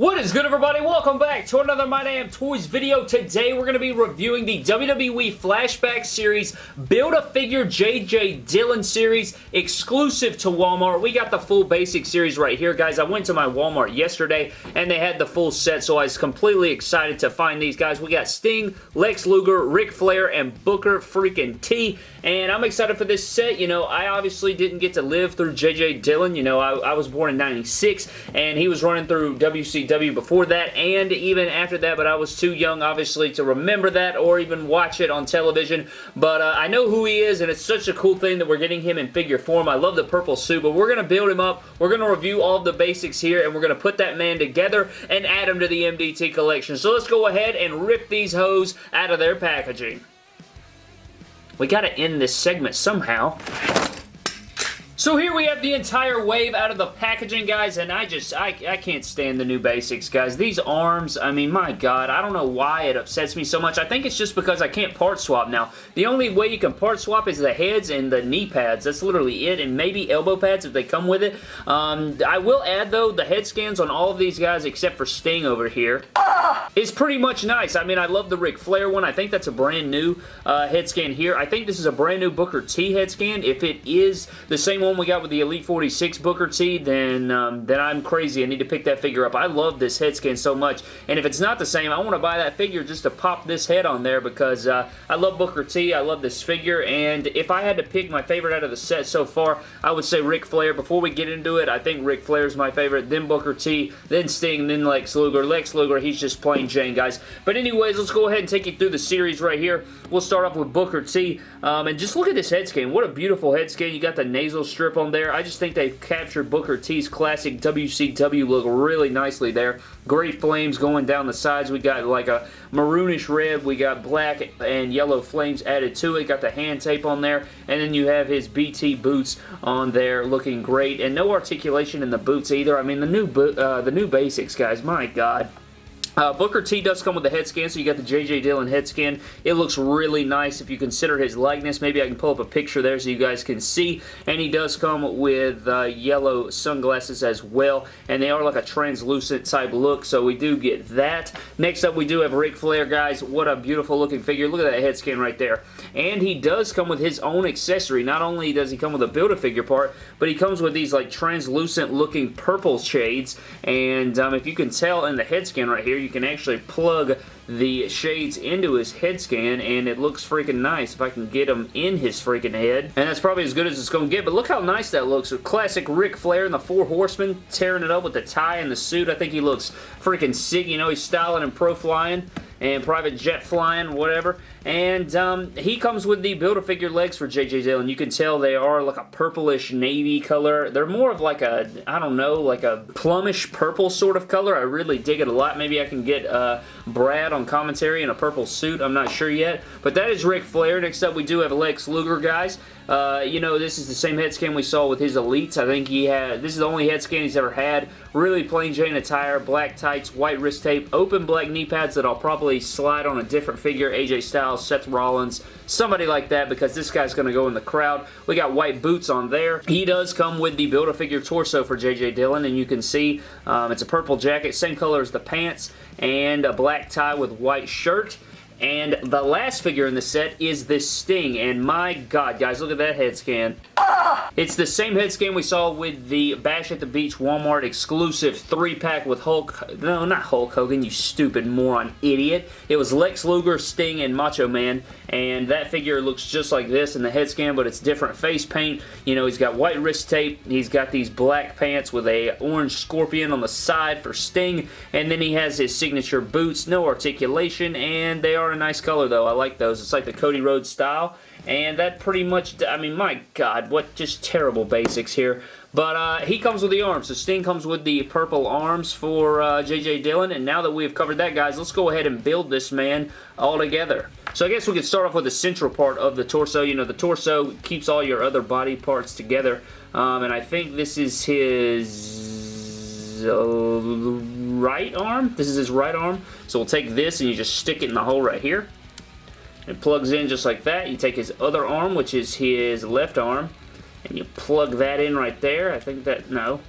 What is good everybody? Welcome back to another My Damn Toys video. Today we're going to be reviewing the WWE Flashback Series Build-A-Figure J.J. Dillon Series exclusive to Walmart. We got the full basic series right here guys. I went to my Walmart yesterday and they had the full set so I was completely excited to find these guys. We got Sting, Lex Luger, Ric Flair, and Booker freaking T and I'm excited for this set. You know, I obviously didn't get to live through J.J. Dillon. You know, I, I was born in 96 and he was running through WCW before that and even after that, but I was too young, obviously, to remember that or even watch it on television. But uh, I know who he is, and it's such a cool thing that we're getting him in figure form. I love the purple suit, but we're going to build him up. We're going to review all the basics here, and we're going to put that man together and add him to the MDT collection. So let's go ahead and rip these hoes out of their packaging. We got to end this segment somehow. So here we have the entire wave out of the packaging, guys, and I just, I, I can't stand the new basics, guys. These arms, I mean, my God, I don't know why it upsets me so much. I think it's just because I can't part swap now. The only way you can part swap is the heads and the knee pads. That's literally it, and maybe elbow pads if they come with it. Um, I will add, though, the head scans on all of these guys except for Sting over here. It's pretty much nice. I mean, I love the Ric Flair one. I think that's a brand new uh, head scan here. I think this is a brand new Booker T head scan. If it is the same one we got with the Elite 46 Booker T, then, um, then I'm crazy. I need to pick that figure up. I love this head scan so much, and if it's not the same, I want to buy that figure just to pop this head on there because uh, I love Booker T. I love this figure, and if I had to pick my favorite out of the set so far, I would say Ric Flair. Before we get into it, I think Ric Flair is my favorite, then Booker T, then Sting, then Lex Luger. Lex Luger, he's just plain Jane, guys. But anyways, let's go ahead and take you through the series right here. We'll start off with Booker T, um, and just look at this head scan. What a beautiful head scan. You got the nasal strip on there there. I just think they've captured Booker T's classic WCW look really nicely there. Great flames going down the sides. We got like a maroonish red. We got black and yellow flames added to it. Got the hand tape on there. And then you have his BT boots on there looking great. And no articulation in the boots either. I mean, the new, uh, the new basics, guys. My God. Uh, Booker T does come with a head scan, so you got the J.J. Dillon head scan. It looks really nice if you consider his likeness. Maybe I can pull up a picture there so you guys can see. And he does come with uh, yellow sunglasses as well, and they are like a translucent type look, so we do get that. Next up, we do have Ric Flair, guys. What a beautiful looking figure. Look at that head scan right there. And he does come with his own accessory. Not only does he come with a Build-A-Figure part, but he comes with these like translucent looking purple shades, and um, if you can tell in the head scan right here, you can actually plug the shades into his head scan and it looks freaking nice if I can get them in his freaking head. And that's probably as good as it's going to get, but look how nice that looks. With Classic Ric Flair and the Four Horsemen tearing it up with the tie and the suit. I think he looks freaking sick. You know, he's styling and pro-flying and private jet flying, whatever. And um, he comes with the Build-A-Figure legs for J.J. Dillon. You can tell they are like a purplish navy color. They're more of like a, I don't know, like a plumish purple sort of color. I really dig it a lot. Maybe I can get uh, Brad on commentary in a purple suit. I'm not sure yet. But that is Ric Flair. Next up, we do have Lex Luger, guys. Uh, you know, this is the same head scan we saw with his Elites. I think he had, this is the only head scan he's ever had. Really plain Jane attire, black tights, white wrist tape, open black knee pads that I'll probably slide on a different figure, AJ Styles, Seth Rollins, somebody like that because this guy's going to go in the crowd. We got white boots on there. He does come with the Build-A-Figure torso for JJ Dillon and you can see um, it's a purple jacket, same color as the pants, and a black tie with white shirt. And the last figure in the set is this Sting, and my god, guys, look at that head scan. It's the same head scan we saw with the Bash at the Beach Walmart exclusive 3-pack with Hulk... No, not Hulk Hogan, you stupid moron idiot. It was Lex Luger, Sting, and Macho Man, and that figure looks just like this in the head scan, but it's different face paint. You know, he's got white wrist tape, he's got these black pants with a orange scorpion on the side for Sting, and then he has his signature boots, no articulation, and they are a nice color though. I like those. It's like the Cody Rhodes style, and that pretty much, I mean, my God, what just terrible basics here. But uh, he comes with the arms. So Sting comes with the purple arms for uh, J.J. Dillon. And now that we've covered that, guys, let's go ahead and build this man all together. So I guess we could start off with the central part of the torso. You know, the torso keeps all your other body parts together. Um, and I think this is his uh, right arm. This is his right arm. So we'll take this and you just stick it in the hole right here. It plugs in just like that. You take his other arm, which is his left arm, and you plug that in right there. I think that, no.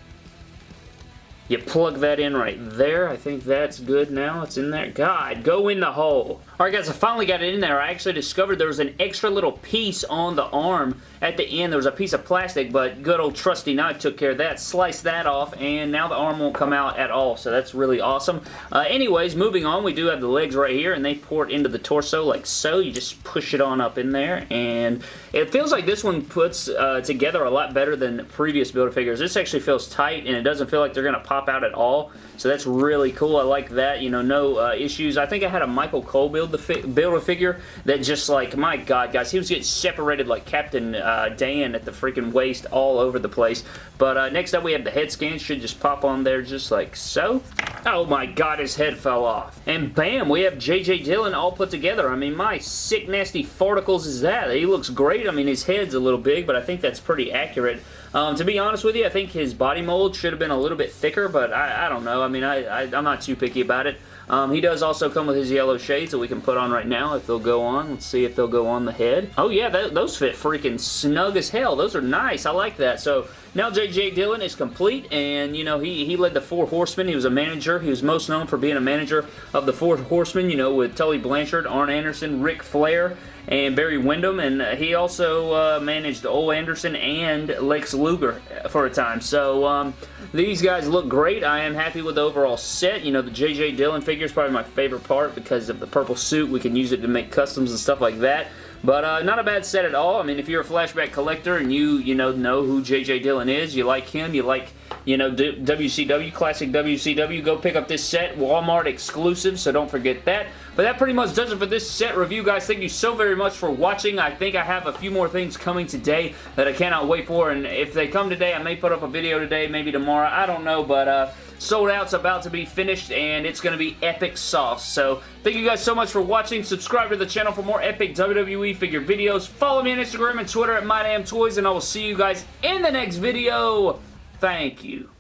You plug that in right there. I think that's good now. It's in there. God, go in the hole. Alright guys, I finally got it in there. I actually discovered there was an extra little piece on the arm at the end. There was a piece of plastic, but good old trusty knife took care of that. Sliced that off, and now the arm won't come out at all, so that's really awesome. Uh, anyways, moving on, we do have the legs right here, and they port into the torso like so. You just push it on up in there, and it feels like this one puts uh, together a lot better than previous Build-A-Figures. This actually feels tight, and it doesn't feel like they're going to pop out at all, so that's really cool. I like that. You know, no uh, issues. I think I had a Michael Cole build the Build-A-Figure that just like, my god, guys, he was getting separated like Captain uh, Dan at the freaking waist all over the place. But uh, next up we have the head scan. Should just pop on there just like so. Oh my god, his head fell off. And bam, we have J.J. Dillon all put together. I mean, my sick nasty farticles is that. He looks great. I mean, his head's a little big, but I think that's pretty accurate. Um, to be honest with you, I think his body mold should have been a little bit thicker, but I, I don't know. I mean, I, I, I'm not too picky about it. Um, he does also come with his yellow shades that we can put on right now if they'll go on. Let's see if they'll go on the head. Oh yeah, that, those fit freaking snug as hell. Those are nice. I like that. So now J.J. Dillon is complete, and, you know, he, he led the Four Horsemen. He was a manager. He was most known for being a manager of the Four Horsemen, you know, with Tully Blanchard, Arn Anderson, Ric Flair, and Barry Windham, and he also uh, managed Ole Anderson and Lex Luger for a time. So, um, these guys look great. I am happy with the overall set. You know, the J.J. Dillon figure is probably my favorite part because of the purple suit. We can use it to make customs and stuff like that. But uh, not a bad set at all. I mean, if you're a flashback collector and you, you know, know who J.J. Dillon is, you like him, you like, you know, WCW, classic WCW, go pick up this set. Walmart exclusive, so don't forget that. But that pretty much does it for this set review, guys. Thank you so very much for watching. I think I have a few more things coming today that I cannot wait for, and if they come today, I may put up a video today, maybe tomorrow. I don't know, but uh, Sold Out's about to be finished, and it's going to be epic sauce. So, thank you guys so much for watching. Subscribe to the channel for more epic WWE figure videos. Follow me on Instagram and Twitter at MyDamnToys, and I will see you guys in the next video. Thank you.